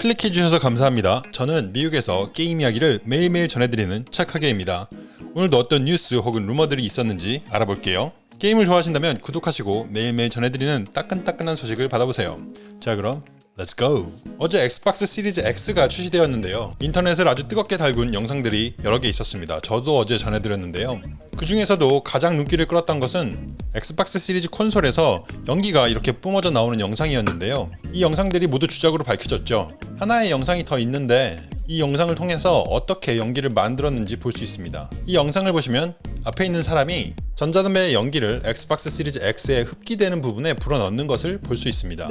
클릭해주셔서 감사합니다. 저는 미국에서 게임 이야기를 매일매일 전해드리는 착하게입니다. 오늘도 어떤 뉴스 혹은 루머들이 있었는지 알아볼게요. 게임을 좋아하신다면 구독하시고 매일매일 전해드리는 따끈따끈한 소식을 받아보세요. 자 그럼 Let's go! 어제 엑스박스 시리즈 X가 출시되었는데요. 인터넷을 아주 뜨겁게 달군 영상들이 여러 개 있었습니다. 저도 어제 전해드렸는데요. 그 중에서도 가장 눈길을 끌었던 것은 엑스박스 시리즈 콘솔에서 연기가 이렇게 뿜어져 나오는 영상이었는데요. 이 영상들이 모두 주작으로 밝혀졌죠. 하나의 영상이 더 있는데 이 영상을 통해서 어떻게 연기를 만들었는지 볼 수 있습니다. 이 영상을 보시면 앞에 있는 사람이 전자담배의 연기를 엑스박스 시리즈 X에 흡기되는 부분에 불어넣는 것을 볼 수 있습니다.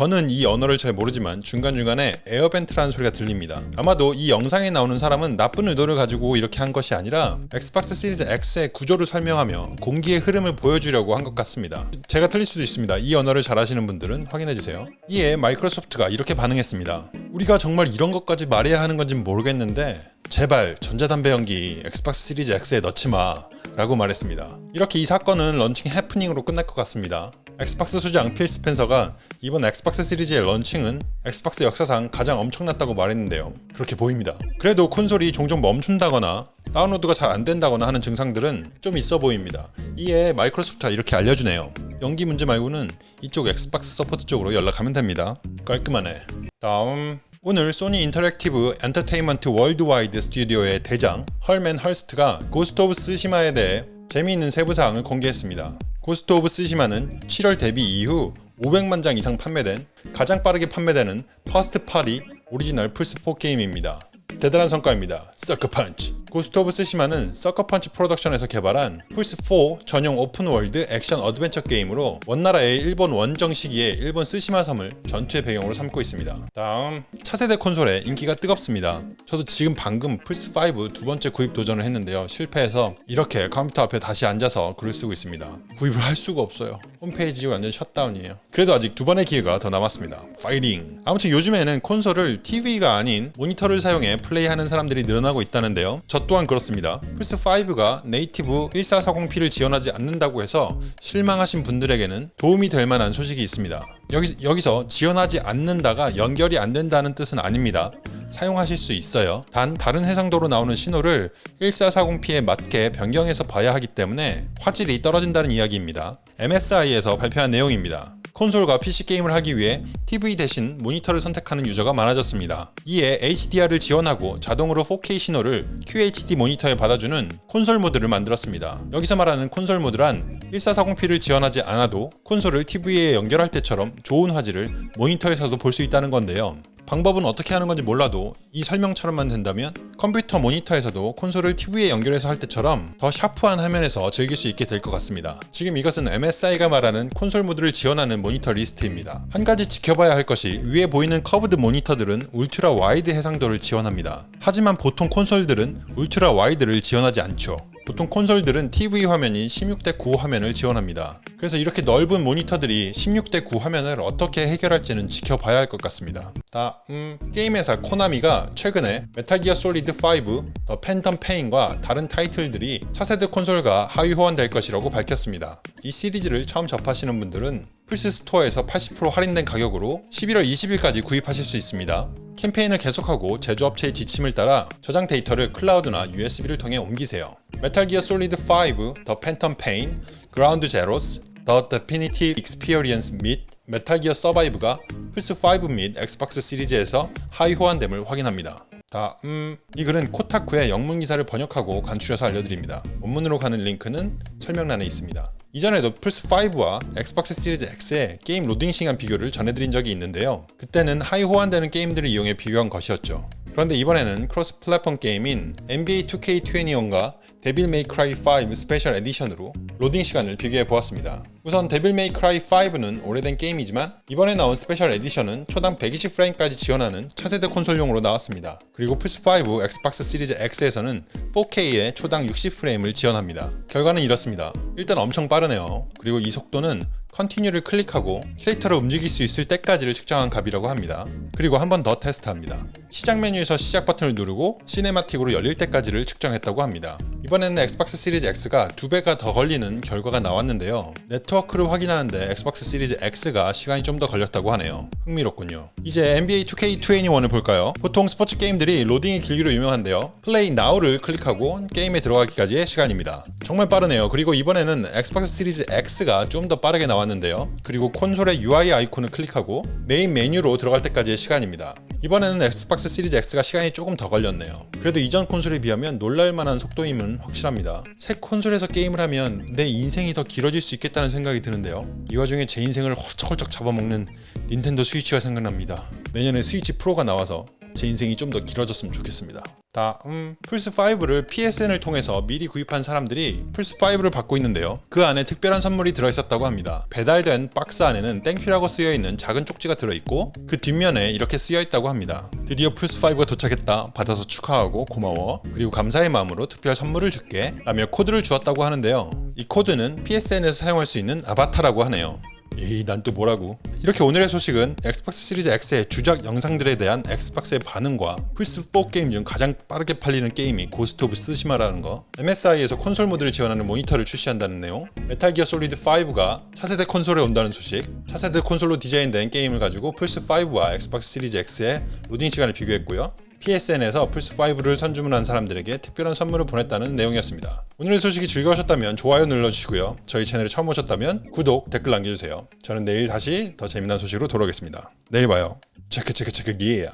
저는 이 언어를 잘 모르지만 중간중간에 air vent라는 소리가 들립니다. 아마도 이 영상에 나오는 사람은 나쁜 의도를 가지고 이렇게 한 것이 아니라 엑스박스 시리즈 X의 구조를 설명하며 공기의 흐름을 보여주려고 한 것 같습니다. 제가 틀릴 수도 있습니다. 이 언어를 잘 아시는 분들은 확인해주세요. 이에 마이크로소프트가 이렇게 반응했습니다. 우리가 정말 이런 것까지 말해야 하는 건지 모르겠는데 제발 전자담배 연기 엑스박스 시리즈 X에 넣지 마 라고 말했습니다. 이렇게 이 사건은 런칭 해프닝으로 끝날 것 같습니다. 엑스박스 수장 필 스펜서가 이번 엑스박스 시리즈의 launching은 엑스박스 역사상 가장 엄청났다고 말했는데요. 그렇게 보입니다. 그래도 콘솔이 종종 멈춘다거나 다운로드가 잘 안된다거나 하는 증상들은 좀 있어 보입니다. 이에 마이크로소프트가 이렇게 알려주네요. 연기 문제 말고는 이쪽 Xbox support 쪽으로 연락하면 됩니다. 깔끔하네. 다음 오늘 Sony Interactive Entertainment Worldwide Studio의 대장 Hermen Hulst가 Ghost of Tsushima에 대해 재미있는 세부사항을 공개했습니다. Ghost of Tsushima는 7월 데뷔 이후 500만 장 이상 판매된 가장 빠르게 판매되는 first party 오리지널 플스4 게임입니다. 대단한 성과입니다. 서커펀치 고스트 오브 스시마는 서커펀치 프로덕션에서 개발한 플스4 전용 open world 액션 adventure 게임으로 원나라의 일본 원정 시기에 일본 쓰시마 섬을 전투의 배경으로 삼고 있습니다. 다음 차세대 콘솔의 인기가 뜨겁습니다. 저도 지금 방금 플스5 두 번째 구입 도전을 했는데요. 실패해서 이렇게 컴퓨터 앞에 다시 앉아서 글을 쓰고 있습니다. 구입을 할 수가 없어요. 홈페이지 완전 셧다운이에요. 그래도 아직 두 번의 기회가 더 남았습니다. 파이팅! 아무튼 요즘에는 콘솔을 TV가 아닌 모니터를 사용해 플레이하는 사람들이 늘어나고 있다는데요. 저 또한 그렇습니다. 플스5가 native 1440p를 지원하지 않는다고 해서 실망하신 분들에게는 도움이 될 만한 소식이 있습니다. 여기, 여기서 지원하지 않는다가 연결이 안 된다는 뜻은 아닙니다. 사용하실 수 있어요. 단 다른 해상도로 나오는 신호를 1440p에 맞게 변경해서 봐야 하기 때문에 화질이 떨어진다는 이야기입니다. MSI에서 발표한 내용입니다. 콘솔과 PC 게임을 하기 위해 TV 대신 모니터를 선택하는 유저가 많아졌습니다. 이에 HDR을 지원하고 자동으로 4K 신호를 QHD 모니터에 받아주는 콘솔 모드를 만들었습니다. 여기서 말하는 콘솔 모드란 1440p를 지원하지 않아도 콘솔을 TV에 연결할 때처럼 좋은 화질을 모니터에서도 볼 수 있다는 건데요. 방법은 어떻게 하는 건지 몰라도 이 설명처럼만 된다면 컴퓨터 모니터에서도 콘솔을 TV에 연결해서 할 때처럼 더 샤프한 화면에서 즐길 수 있게 될 것 같습니다. 지금 이것은 MSI가 말하는 콘솔 모드를 지원하는 모니터 리스트입니다. 한 가지 지켜봐야 할 것이 위에 보이는 curved 모니터들은 ultra wide 해상도를 지원합니다. 하지만 보통 콘솔들은 ultra wide를 지원하지 않죠. 보통 콘솔들은 TV 화면이 16대 9 화면을 지원합니다. 그래서 이렇게 넓은 모니터들이 16대 9 화면을 어떻게 해결할지는 지켜봐야 할 것 같습니다. 다음 게임 회사 Konami가 최근에 Metal Gear Solid 5, The Phantom Pain과 다른 타이틀들이 차세대 콘솔과 하위 호환될 것이라고 밝혔습니다. 이 시리즈를 처음 접하시는 분들은 플스 store에서 80% 할인된 가격으로 11월 20일까지 구입하실 수 있습니다. 캠페인을 계속하고 제조업체의 지침을 따라 저장 데이터를 클라우드나 USB를 통해 옮기세요. Metal Gear Solid 5, The Phantom Pain, Ground Zeroes, The Definitive Experience 및 Metal Gear Survive가 플스5 및 Xbox 시리즈에서 하위 호환됨을 확인합니다. 다음 이 글은 Kotaku의 영문 기사를 번역하고 간추려서 알려드립니다. 원문으로 가는 링크는 설명란에 있습니다. 이전에도 플스5와 Xbox Series X의 게임 로딩 시간 비교를 전해드린 적이 있는데요. 그때는 하위 호환되는 게임들을 이용해 비교한 것이었죠. 그런데 이번에는 cross platform 게임인 NBA 2K21과 Devil May Cry 5 Special Edition으로 로딩 시간을 비교해 보았습니다. 우선 Devil May Cry 5는 오래된 게임이지만 이번에 나온 special edition은 초당 120프레임까지 지원하는 차세대 콘솔용으로 나왔습니다. 그리고 플스5, Xbox Series X에서는 4K에 초당 60프레임을 지원합니다. 결과는 이렇습니다. 일단 엄청 빠르네요. 그리고 이 속도는 continue를 클릭하고 캐릭터를 움직일 수 있을 때까지를 측정한 값이라고 합니다. 그리고 한 번 더 테스트합니다. 시작 메뉴에서 시작 버튼을 누르고 cinematic으로 열릴 때까지를 측정했다고 합니다. 이번에는 Xbox Series X가 두 배가 더 걸리는 결과가 나왔는데요. 네트워크를 확인하는데 Xbox Series X가 시간이 좀 더 걸렸다고 하네요. 흥미롭군요. 이제 NBA 2K21을 볼까요? 보통 스포츠 게임들이 로딩이 길기로 유명한데요. play now를 클릭하고 게임에 들어가기까지의 시간입니다. 정말 빠르네요. 그리고 이번에는 Xbox Series X가 좀 더 빠르게 나왔는데요. 그리고 콘솔의 UI 아이콘을 클릭하고 메인 메뉴로 들어갈 때까지의 시간입니다. 이번에는 Xbox Series X가 시간이 조금 더 걸렸네요. 그래도 이전 콘솔에 비하면 놀랄만한 속도임은 확실합니다. 새 콘솔에서 게임을 하면 내 인생이 더 길어질 수 있겠다는 생각이 드는데요. 이 와중에 제 인생을 훌쩍훌쩍 잡아먹는 Nintendo Switch가 생각납니다. 내년에 Switch Pro가 나와서 제 인생이 좀 더 길어졌으면 좋겠습니다. 다음 플스5를 PSN을 통해서 미리 구입한 사람들이 플스5를 받고 있는데요. 그 안에 특별한 선물이 들어있었다고 합니다. 배달된 박스 안에는 thank you라고 쓰여있는 작은 쪽지가 들어있고 그 뒷면에 이렇게 쓰여있다고 합니다. 드디어 플스5가 도착했다. 받아서 축하하고 고마워. 그리고 감사의 마음으로 특별 선물을 줄게. 라며 코드를 주었다고 하는데요. 이 코드는 PSN에서 사용할 수 있는 아바타라고 하네요. 에이 난 또 뭐라고 이렇게 오늘의 소식은 Xbox Series X의 주작 영상들에 대한 Xbox의 반응과 플스4 게임 중 가장 빠르게 팔리는 게임이 Ghost of Tsushima라는 거 MSI에서 콘솔 모드를 지원하는 모니터를 출시한다는 내용 Metal Gear Solid 5가 차세대 콘솔에 온다는 소식 차세대 콘솔로 디자인된 게임을 가지고 플스5와 Xbox Series X의 로딩 시간을 비교했고요 PSN에서 플스5를 선주문한 사람들에게 특별한 선물을 보냈다는 내용이었습니다. 오늘의 소식이 즐거우셨다면 좋아요 눌러주시고요. 저희 채널에 처음 오셨다면 구독, 댓글 남겨주세요. 저는 내일 다시 더 재미난 소식으로 돌아오겠습니다. 내일 봐요. 체크 체크 체크 기에야.